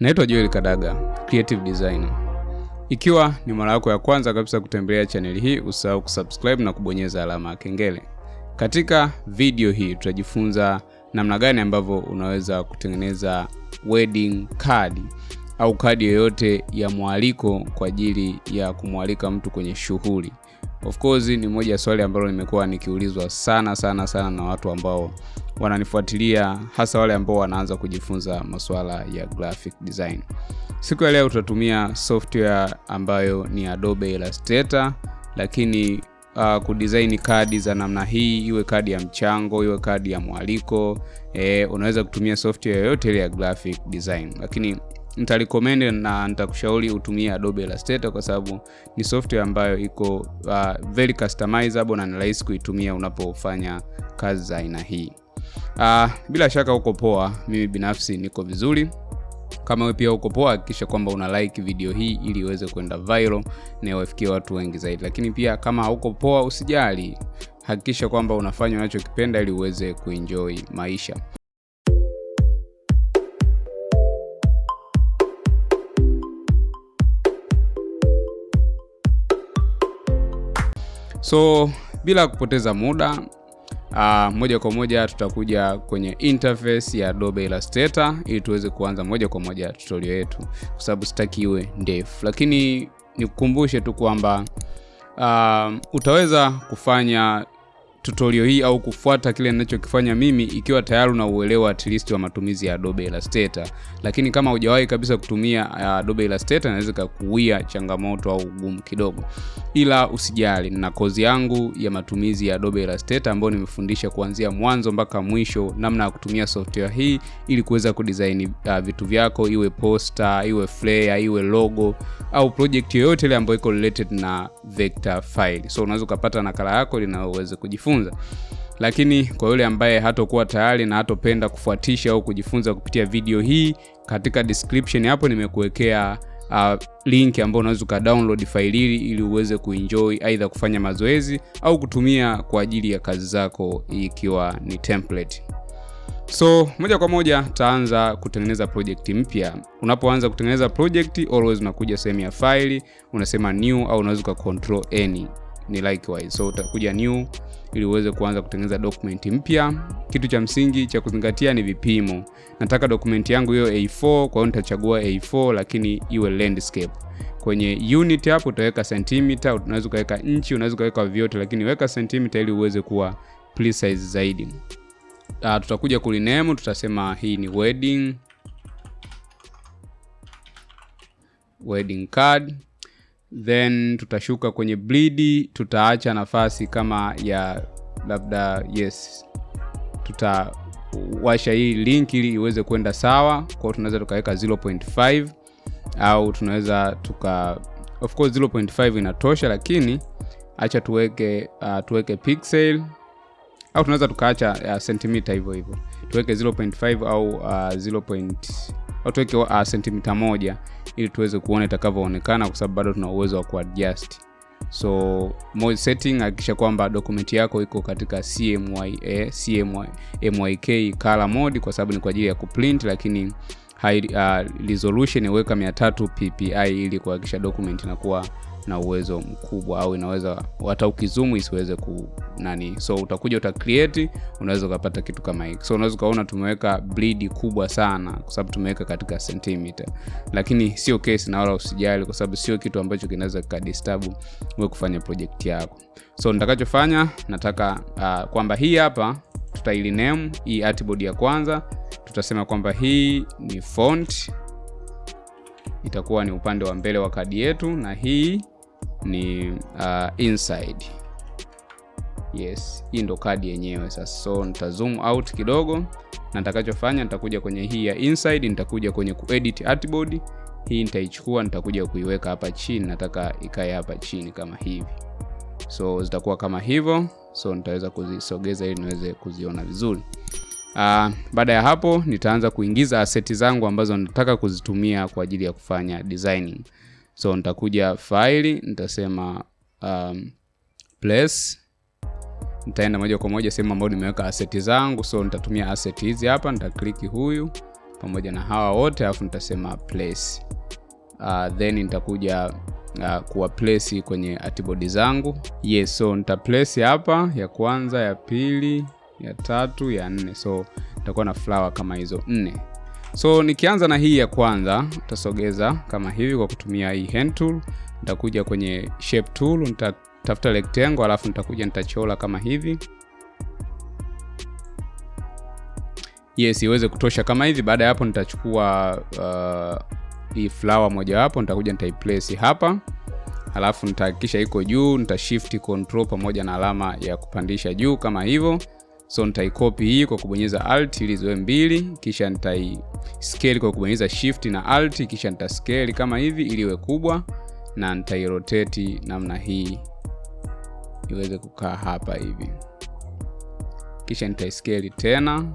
Naitwa Joel Kadaga, creative designer. Ikiwa ni mara yako ya kwanza kabisa kutembelea chaneli hii, usahau kusubscribe na kubonyeza alama ya kengele. Katika video hii tutajifunza namna gani ambavyo unaweza kutengeneza wedding card au kadi yoyote ya mwaliko kwa ajili ya kumwalika mtu kwenye shughuli. Of course ni moja ya swali ambalo nimekuwa nikiulizwa sana sana sana na watu ambao wananifuatilia hasa wale ambao wanaanza kujifunza masuala ya graphic design. Siku ya leo tutatumia software ambayo ni Adobe Illustrator, lakini uh, kudesign kadi za namna hii, iwe kadi ya mchango, iwe kadi ya mwaliko eh, unaweza kutumia software yoyote ile ya graphic design, lakini nitarecommend na nitakushauri utumie Adobe Illustrator kwa sababu ni software ambayo iko uh, very customizable na ni rahisi kuitumia unapofanya kazi za aina hii. Uh, bila shaka uko poa, mimi binafsi niko vizuri. Kama wewe pia uko poa, hakikisha kwamba una like video hii ili iweze kwenda viral na iwafikie watu wengi zaidi. Lakini pia kama hauko poa, usijali, hakikisha kwamba unafanya unachokipenda ili uweze kuenjoy maisha. So bila kupoteza muda uh, moja kwa moja tutakuja kwenye interface ya Adobe Illustrator ili tuweze kuanza moja kwa moja tutorial yetu, kwa sababu sitaki iwe ndefu, lakini nikukumbushe tu kwamba uh, utaweza kufanya tutorial hii au kufuata kile ninachokifanya mimi ikiwa tayari una uelewa at least wa matumizi ya Adobe Illustrator. Lakini kama hujawahi kabisa kutumia uh, Adobe Illustrator inaweza kukuia changamoto au ugumu kidogo, ila usijali, na kozi yangu ya matumizi ya Adobe Illustrator ambayo nimefundisha kuanzia mwanzo mpaka mwisho namna ya kutumia software hii ili kuweza kudesign uh, vitu vyako, iwe poster, iwe flyer, iwe logo au project yoyote ile ambayo iko related na vector file. So unaweza ukapata nakala yako ili uweze kujifunza lakini kwa yule ambaye hatokuwa tayari na hatopenda kufuatisha au kujifunza kupitia video hii, katika description hapo nimekuwekea uh, link ambayo unaweza ukadownload faili hili ili uweze kuenjoy aidha kufanya mazoezi au kutumia kwa ajili ya kazi zako ikiwa ni template. So moja kwa moja taanza kutengeneza project mpya. Unapoanza kutengeneza project, always unakuja sehemu ya file, unasema new au unaweza uka control any ni likewise. So utakuja new ili uweze kuanza kutengeneza document mpya. Kitu cha msingi cha kuzingatia ni vipimo. Nataka document yangu hiyo A4, kwa hiyo nitachagua A4 lakini iwe landscape. Kwenye unit hapo utaweka centimeter, unaweza ukaweka inchi, unaweza ukaweka vyote, lakini weka centimeter ili uweze kuwa precise zaidi. Uh, tutakuja kulinemu tutasema hii ni wedding. Wedding card. Then tutashuka kwenye bleed, tutaacha nafasi kama ya labda yes, tutawasha hii link ili iweze kwenda sawa. kwao tunaweza tukaweka 0.5 au tunaweza tuka, of course 0.5 inatosha, lakini acha tuweke uh, tuweke pixel au tunaweza tukaacha uh, sentimita hivyo hivyo, tuweke 0.5 au uh, 0. au tuweke uh, sentimita moja ili tuweze kuona itakavyoonekana, kwa sababu bado tuna uwezo wa kuadjust. So setting, hakikisha kwamba dokumenti yako iko katika CMY, eh, CMY, MYK color mode, kwa sababu ni kwa ajili ya kuprint, lakini high uh, resolution iweka 300 ppi ili kuhakikisha document inakuwa na uwezo mkubwa au inaweza hata ukizumu isiweze ku nani. So utakuja uta create, unaweza ukapata kitu kama hiki. So unaweza ukaona tumeweka bleed kubwa sana kwa sababu tumeweka katika centimeter, lakini sio case na wala usijali, kwa sababu sio kitu ambacho kinaweza kikadisturb wewe kufanya project yako. So nitakachofanya nataka uh, kwamba hii hapa tutailiname hii artboard ya kwanza, tutasema kwamba hii ni font, itakuwa ni upande wa mbele wa kadi yetu na hii ni uh, inside. Yes, hii ndo kadi yenyewe sasa. So nita zoom out kidogo, na nitakachofanya nitakuja kwenye hii ya inside, nitakuja kwenye kuedit artboard. Hii nitaichukua, nitakuja kuiweka hapa chini, nataka ikae hapa chini kama hivi. So zitakuwa kama hivyo, so nitaweza kuzisogeza ili niweze kuziona vizuri. Uh, baada ya hapo nitaanza kuingiza aseti zangu ambazo nataka kuzitumia kwa ajili ya kufanya designing. So nitakuja faili nitasema um, place. Nitaenda moja kwa moja sehemu ambayo nimeweka asset zangu, so nitatumia asset hizi hapa, nitakliki huyu pamoja na hawa wote alafu nitasema place. Uh, then nitakuja uh, kuwa place kwenye artboard zangu. Yes so nita place hapa ya kwanza ya pili ya tatu ya nne. So nitakuwa na flower kama hizo nne so nikianza na hii ya kwanza utasogeza kama hivi kwa kutumia hii hand tool. Nitakuja kwenye shape tool nitatafuta rectangle alafu nitakuja nitachola kama hivi. Yes iweze kutosha. Kama hivi baada ya hapo nitachukua uh, hii flower mojawapo nitakuja nitaiplace hapa. Alafu nitahakikisha iko juu nita shift control pamoja na alama ya kupandisha juu kama hivyo so nitaikopi hii kwa kubonyeza alt ili ziwe mbili kisha nitaiskeli kwa kubonyeza shift na alt kisha nitaskeli kama hivi ili iwe kubwa na nitairoteti namna hii iweze kukaa hapa hivi. Kisha nitaiskeli tena.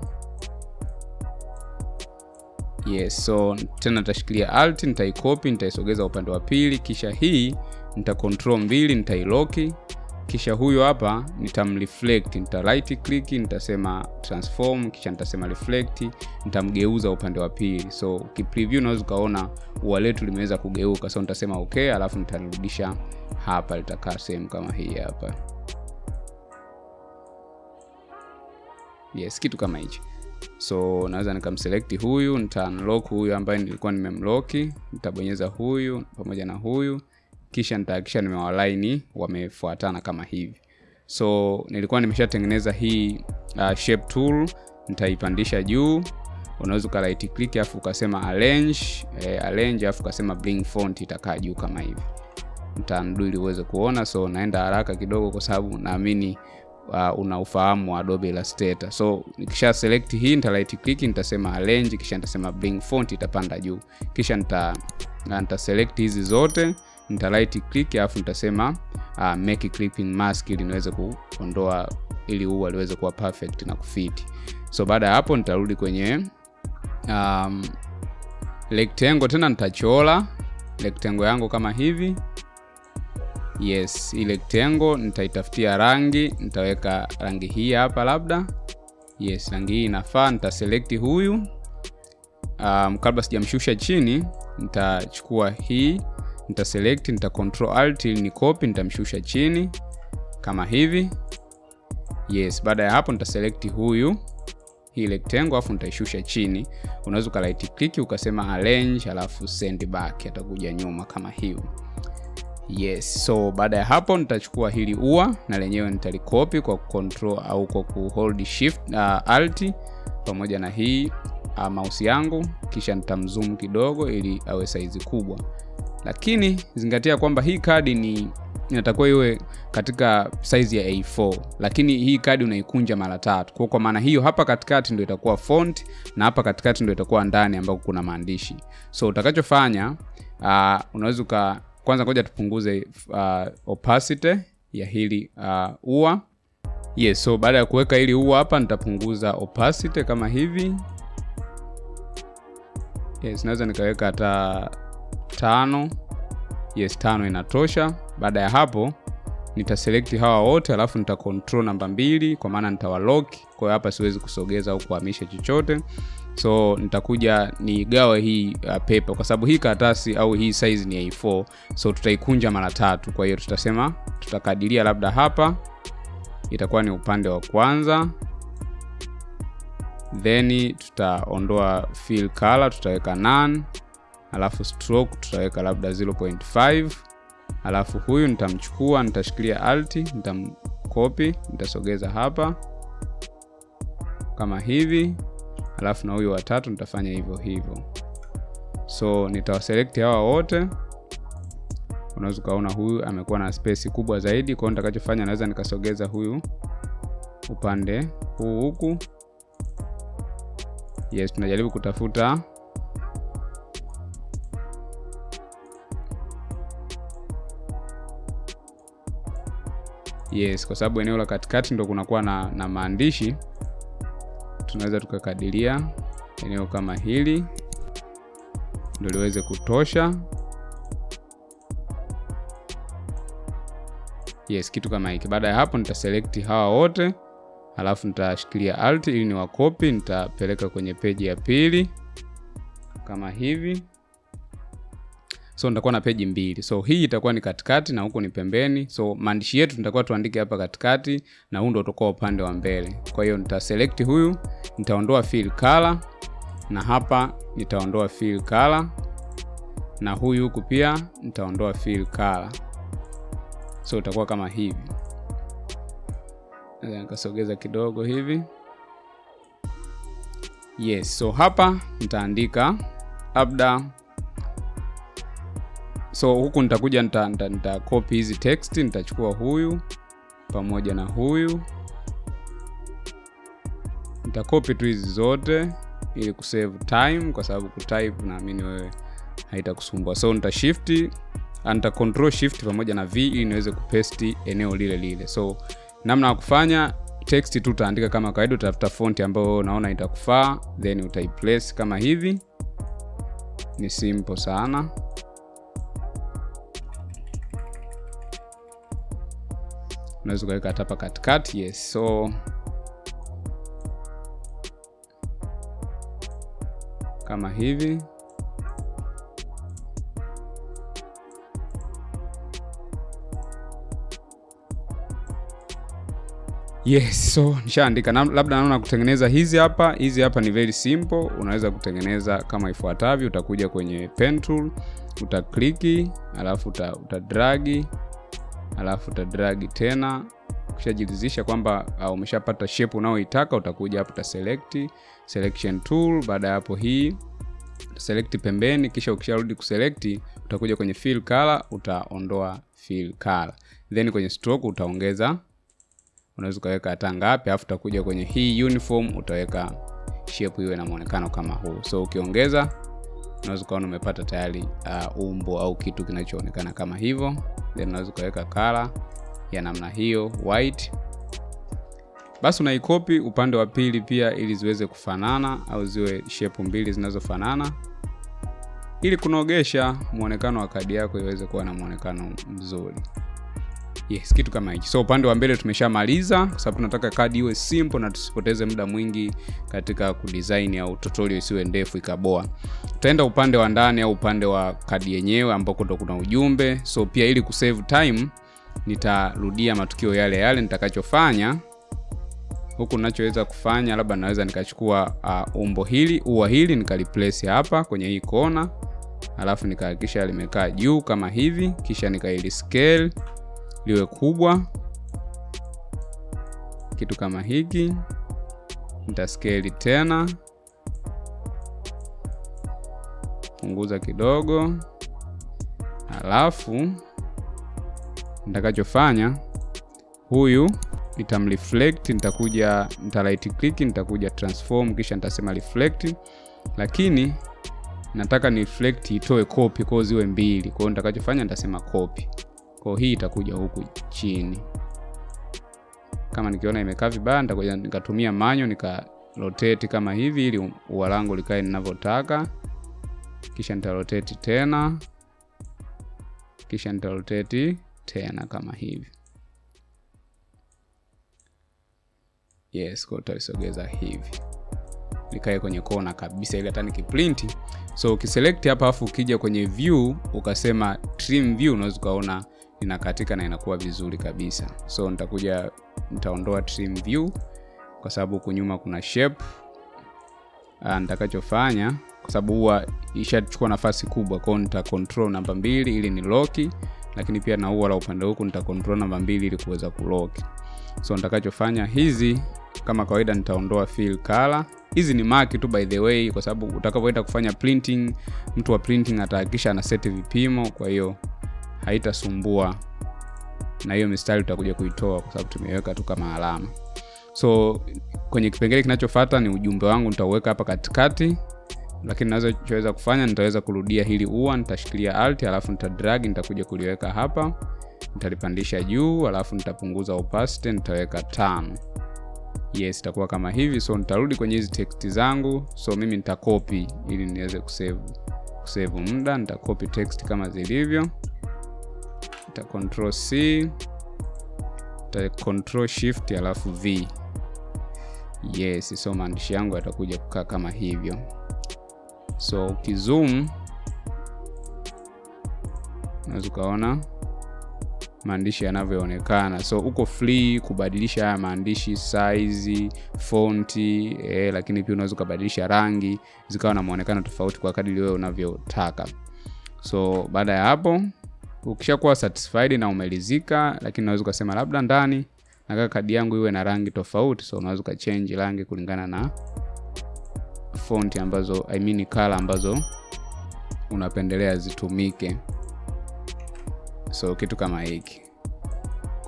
Yes so tena nitashikilia alt nitaikopi nitaisogeza upande wa pili kisha hii nita control mbili nitailoki kisha huyo hapa nitamreflect nita right click nitasema transform kisha nitasema reflect nitamgeuza upande wa pili. So ukipreview unaweza ukaona ua letu limeweza kugeuka. So nitasema okay alafu nitarudisha hapa litakaa sehemu kama hii hapa. Yes kitu kama hichi so naweza nikamselekti huyu nita unlock huyu ambaye nilikuwa nimemlock, nitabonyeza huyu pamoja na huyu kisha nitahakikisha nimewalaini wamefuatana kama hivi so nilikuwa nimeshatengeneza hii uh, shape tool nitaipandisha juu unaweza uka right click afu ukasema arrange eh, arrange afu ukasema bring font itakaa juu kama hivi nitaandu ili uweze kuona so naenda haraka kidogo kwa sababu naamini uh, una ufahamu wa Adobe Illustrator. So nikisha select hii nita right click nitasema arrange kisha nitasema bring font itapanda juu. Kisha nita nita select hizi zote nita right click alafu nitasema uh, make clipping mask ili niweze kuondoa ili huu aliweze kuwa perfect na kufiti. So baada ya hapo nitarudi kwenye um, rectangle tena nitachola rectangle yangu kama hivi. Yes ile rectangle nitaitafutia rangi nitaweka rangi hii hapa labda. Yes rangi hii inafaa nitaselekti huyu. Um, kabla sijamshusha chini nitachukua hii nitaselect nita control alt ili ni copy nitamshusha chini. Kama hivi. Yes baada ya hapo nitaselect huyu hii rectangle afu nitaishusha chini. Unaweza uka right click ukasema arrange alafu send back atakuja nyuma kama hivi. Yes so baada ya hapo nitachukua hili ua na lenyewe nitalikopi kwa control au kwa kuhold shift uh, alt pamoja na hii uh, mouse yangu. Kisha nitamzoom kidogo ili awe saizi kubwa lakini zingatia kwamba hii kadi ni inatakiwa iwe katika size ya A4 lakini hii kadi unaikunja mara tatu. Kwa kwa maana hiyo hapa katikati ndio itakuwa font na hapa katikati ndio itakuwa ndani ambako kuna maandishi. So utakachofanya uh, unaweza uka kwanza ngoja tupunguze uh, opacity ya hili uh, ua. Yes so baada ya kuweka hili ua hapa nitapunguza opacity kama hivi. Yes naweza nikaweka hata tano. Yes tano inatosha. Baada ya hapo nitaselekti hawa wote alafu nita control namba mbili kwa maana nitawalock kwa hiyo hapa siwezi kusogeza au kuhamisha chochote. So nitakuja nigawe hii uh, paper. Kwa sababu hii karatasi au hii size ni A4 so tutaikunja mara tatu. Kwa hiyo tutasema tutakadiria labda hapa. Itakuwa ni upande wa kwanza. Then tutaondoa fill color tutaweka none alafu stroke tutaweka labda 0.5 alafu huyu nitamchukua nitashikilia alt nitamkopi nitasogeza hapa. Kama hivi. Alafu na huyu watatu nitafanya hivyo hivyo. So nitawaselekti hawa wote. Unaweza ukaona huyu amekuwa na spesi kubwa zaidi. Kwao nitakachofanya naweza nikasogeza huyu upande huu huku. Yes tunajaribu kutafuta yes kwa sababu eneo la katikati ndo kunakuwa na, na maandishi. Tunaweza tukakadiria eneo kama hili ndo liweze kutosha. Yes kitu kama hiki. Baada ya hapo nitaselekti hawa wote alafu nitashikilia alt ili ni wakopi nitapeleka kwenye peji ya pili kama hivi so nitakuwa na peji mbili. So hii itakuwa ni katikati na huku ni pembeni. So maandishi yetu nitakuwa tuandike hapa katikati na huu ndo utakuwa upande wa mbele. Kwa hiyo nitaselekti huyu nitaondoa fill color na hapa nitaondoa fill color na huyu huku pia nitaondoa fill color. So utakuwa kama hivi. Nikasogeza kidogo hivi. Yes so hapa nitaandika labda so huku nitakuja nita, nita, nita copy hizi text nitachukua huyu pamoja na huyu. Nitakopi tu hizi zote ili kusave time kwa sababu kutype naamini wewe haitakusumbua. So nita shift nita control shift pamoja na v ili niweze kupesti eneo lile lile. So namna ya kufanya text tu utaandika kama kawaida utafuta fonti ambayo unaona itakufaa then utaiplace kama hivi. Ni simple sana unaweza ukaweka hata hapa katikati yes. So kama hivi. Yes so nishaandika. Na, labda naona kutengeneza hizi hapa. Hizi hapa ni very simple. Unaweza kutengeneza kama ifuatavyo. Utakuja kwenye pen tool utakliki alafu uta, utadragi alafu utadragi tena. Ukishajiridhisha kwamba uh, umeshapata shape unaoitaka utakuja hapo utaselect selection tool baada ya hapo hii select pembeni kisha ukisharudi kuselect utakuja kwenye fill color utaondoa fill color. Then kwenye stroke utaongeza unaweza ukaweka hata ngapi alafu utakuja kwenye hii uniform utaweka shape iwe na muonekano kama huu. So ukiongeza unaweza ukaona umepata tayari uh, umbo au kitu kinachoonekana kama hivyo. Then unaweza ukaweka color ya namna hiyo white. Basi unaikopi upande wa pili pia ili ziweze kufanana au ziwe shepu mbili zinazofanana. Ili kunogesha muonekano wa kadi yako iweze kuwa na muonekano mzuri yes kitu kama hichi so upande wa mbele tumeshamaliza kwa sababu tunataka kadi iwe simple na tusipoteze muda mwingi katika kudesign au tutorial isiwe ndefu ikaboa. Tutaenda upande wa ndani au upande wa kadi yenyewe ambako ndo kuna ujumbe. So pia ili kusave time nitarudia matukio yale yale nitakachofanya. Huku ninachoweza kufanya labda naweza nikachukua uh, umbo hili ua hili nikaliplace hapa kwenye hii kona alafu nikahakikisha limekaa juu kama hivi kisha nikaili scale liwe kubwa. Kitu kama hiki nitaskeli tena. Punguza kidogo. Alafu nitakachofanya huyu nitamreflect nitakuja nita right click nitakuja transform kisha nitasema reflect. Lakini nataka ni reflect itoe copy kwa ziwe mbili. Kwa hiyo nitakachofanya nitasema copy kwa hii itakuja huku chini. Kama nikiona imekaa vibaya nitakuja nikatumia manyo nika rotate kama hivi ili ua langu likae ninavyotaka. Kisha nitarotate tena. Kisha nitarotate tena kama hivi. Yes kwa utaisogeza hivi. Likae kwenye kona kabisa ili hata nikiprinti. So ukiselect hapa afu ukija kwenye view ukasema trim view unaweza ukaona inakatika na inakuwa vizuri kabisa. So nitakuja nitaondoa trim view kwa sababu huku nyuma kuna shape. Nitakachofanya kwa sababu huwa ishachukua nafasi kubwa kwao nita control namba mbili ili ni loki lakini pia na ua la upande huku nita control namba mbili ili kuweza kuloki so nitakachofanya hizi kama kawaida nitaondoa fill color. Hizi ni mark tu by the way kwa sababu utakapoenda kufanya printing mtu wa printing atahakikisha ana seti vipimo kwa hiyo haitasumbua. Na hiyo mistari utakuja kuitoa kwa sababu tumeweka tu kama alama. So kwenye kipengele kinachofata ni ujumbe wangu nitauweka hapa katikati. Lakini nachoweza kufanya nitaweza kurudia hili ua nitashikilia alt alafu nitadrag nitakuja kuliweka hapa. Nitalipandisha juu alafu nitapunguza opacity nitaweka tano. Yes itakuwa kama hivi. So nitarudi kwenye hizi text zangu. So mimi nitakopi ili niweze kusave kusave muda. Nitakopi text kama zilivyo nita control c nita control shift alafu v. Yes so maandishi yangu yatakuja kukaa kama hivyo. So ukizoom unaweza ukaona maandishi yanavyoonekana. So uko free kubadilisha haya maandishi size fonti eh, lakini pia unaweza ukabadilisha rangi zikawa na mwonekano tofauti kwa kadiri wewe unavyotaka. So baada ya hapo ukishakuwa satisfied na umelizika lakini unaweza ukasema labda ndani nataka kadi yangu iwe na rangi tofauti so unaweza ukachange rangi kulingana na font ambazo I mean color ambazo unapendelea zitumike. So kitu kama hiki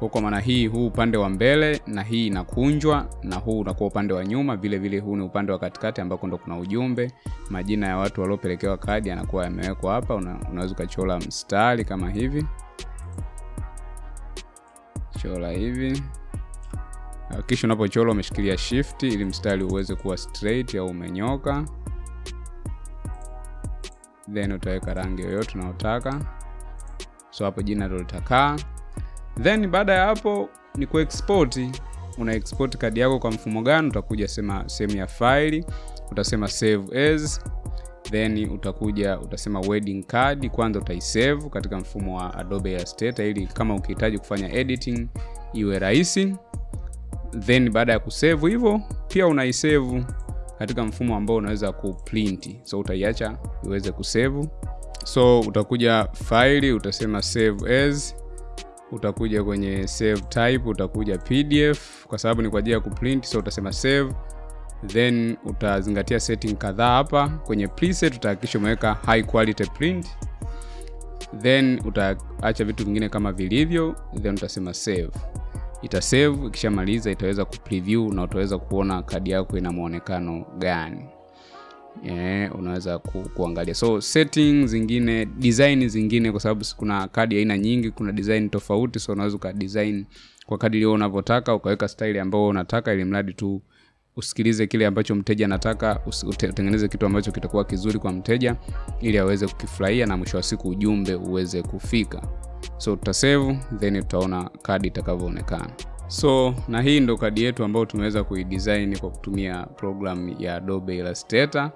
kwa kwa maana hii huu upande wa mbele na hii inakunjwa na huu unakuwa upande wa nyuma vile vile huu ni upande wa katikati ambako ndo kuna ujumbe. Majina ya watu waliopelekewa kadi yanakuwa yamewekwa hapa. Una, unaweza ukachora mstari kama hivi. Chora hivi. Kisha unapochora umeshikilia shift ili mstari uweze kuwa straight au umenyoka. Then utaweka rangi yoyote unayotaka so hapo jina ndo litakaa then baada ya hapo ni kuexport. Una export kadi yako kwa mfumo gani? Utakuja sema sehemu ya faili utasema save as then utakuja utasema wedding card. Kwanza utaisave katika mfumo wa adobe illustrator ili kama ukihitaji kufanya editing iwe rahisi. Then baada ya kusave hivyo pia unaisave katika mfumo ambao unaweza kuprint. So utaiacha iweze kusave. So utakuja faili utasema save as utakuja kwenye save type utakuja pdf kwa sababu ni kwa ajili ya kuprint so utasema save then utazingatia setting kadhaa hapa. Kwenye preset utahakikisha umeweka high quality print then utaacha vitu vingine kama vilivyo then utasema save. Itasave ikishamaliza itaweza kupreview na utaweza kuona kadi yako ina mwonekano gani yeah, unaweza ku, kuangalia. So setting zingine design zingine kwa sababu kuna kadi aina nyingi kuna design tofauti so unaweza ukadesign kwa kadiri unavyotaka ukaweka style ambayo unataka ili mradi tu usikilize kile ambacho mteja anataka utengeneze kitu ambacho kitakuwa kizuri kwa mteja ili aweze kukifurahia na mwisho wa siku ujumbe uweze kufika. So tutasave then tutaona kadi itakavyoonekana so na hii ndo kadi yetu ambayo tumeweza kuidesign kwa kutumia program ya Adobe Illustrator.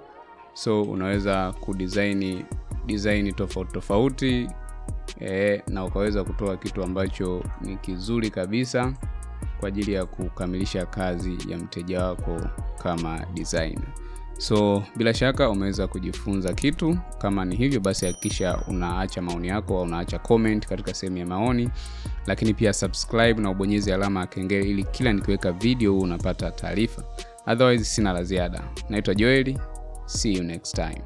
So unaweza kudesign design tofauti tofauti e, na ukaweza kutoa kitu ambacho ni kizuri kabisa kwa ajili ya kukamilisha kazi ya mteja wako kama designer so bila shaka umeweza kujifunza kitu. Kama ni hivyo basi hakikisha unaacha maoni yako au unaacha comment katika sehemu ya maoni. Lakini pia subscribe na ubonyeze alama ya kengele ili kila nikiweka video huu unapata taarifa. Otherwise sina la ziada. Naitwa joeli. See you next time